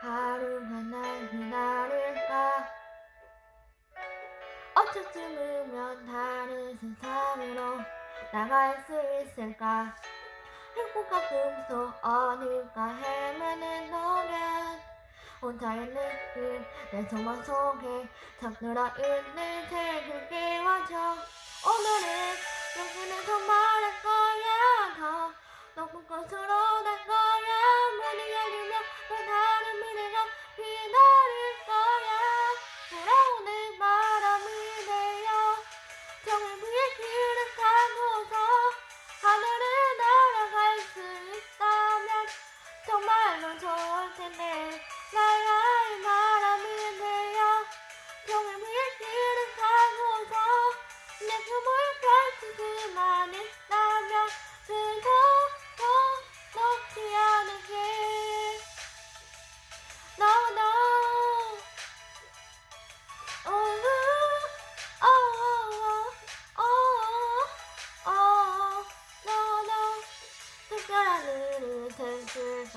하루가 날 기다릴까 어쩌쯤이면 다른 세상으로 나갈 수 있을까? 행복한 꿈속 어딘가 헤매는 너면 혼자의 느낌 내 소망 속에 잠들어 있는 새들 깨워줘. 오늘은 여기는 말할 거야. 더 높은 곳으로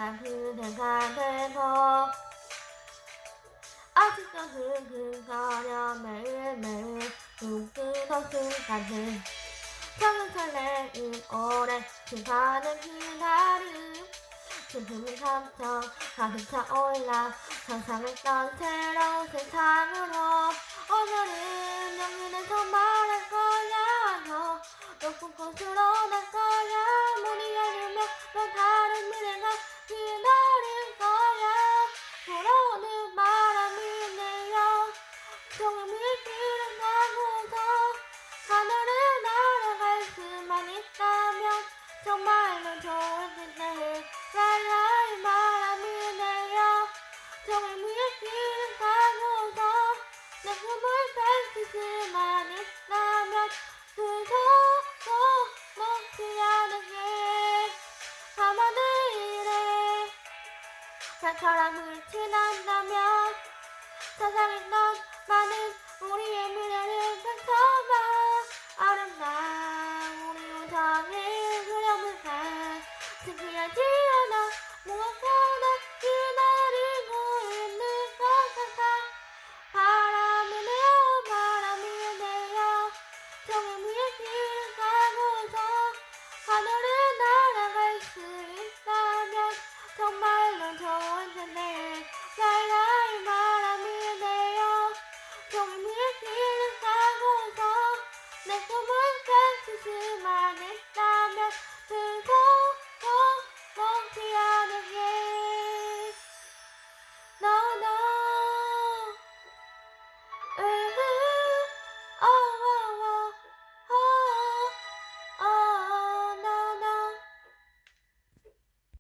됐을까 그대가 되고 아직도 흐흐거려 매일매일 눈뜨던 순간들. 평생 설레임 오래 시간을 기다림. 슬픔이 감정 가득 차올라 상상했던 새로운 세상으로. 오늘은 영원에서 말할 거 길을 가고서 하늘을 날아갈 수만 있다면 정말로 좋을 텐데 라라이 바람이 내려 종일 길을 가고서 내 꿈을 펼칠 수만 있다면 그저 더 먹지 않을게 밤하늘에 별처럼 흩어난다면 세상에 넌 많은 우리 애는 아는 다 커봐